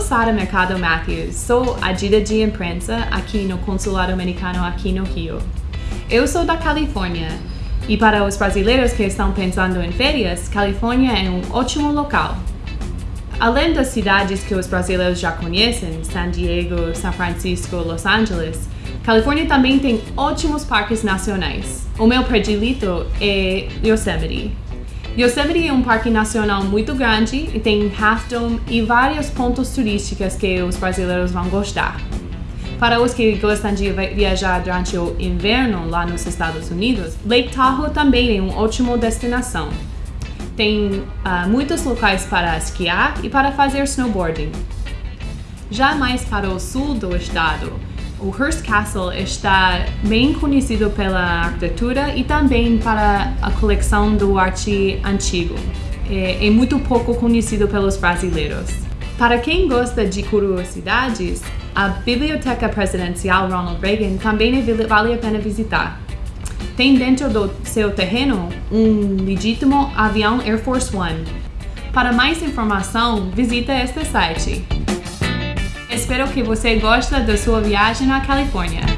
Sara Mercado Matthews, sou agida de imprensa aqui no Consulado Americano aqui no Rio. Eu sou da Califórnia e para os brasileiros que estão pensando em férias, Califórnia é um ótimo local. Além das cidades que os brasileiros já conhecem, San Diego, São Francisco, Los Angeles, Califórnia também tem ótimos parques nacionais. O meu predilito é Yosemite. Yosemite é um parque nacional muito grande e tem Half Dome e vários pontos turísticos que os brasileiros vão gostar. Para os que gostam de viajar durante o inverno lá nos Estados Unidos, Lake Tahoe também é uma ótima destinação. Tem uh, muitos locais para esquiar e para fazer snowboarding. Já mais para o sul do estado, o Hearst Castle está bem conhecido pela arquitetura e também para a coleção do arte antigo. É, é muito pouco conhecido pelos brasileiros. Para quem gosta de curiosidades, a Biblioteca Presidencial Ronald Reagan também vale a pena visitar. Tem dentro do seu terreno um legítimo avião Air Force One. Para mais informação, visita este site. Espero que você goste da sua viagem à Califórnia.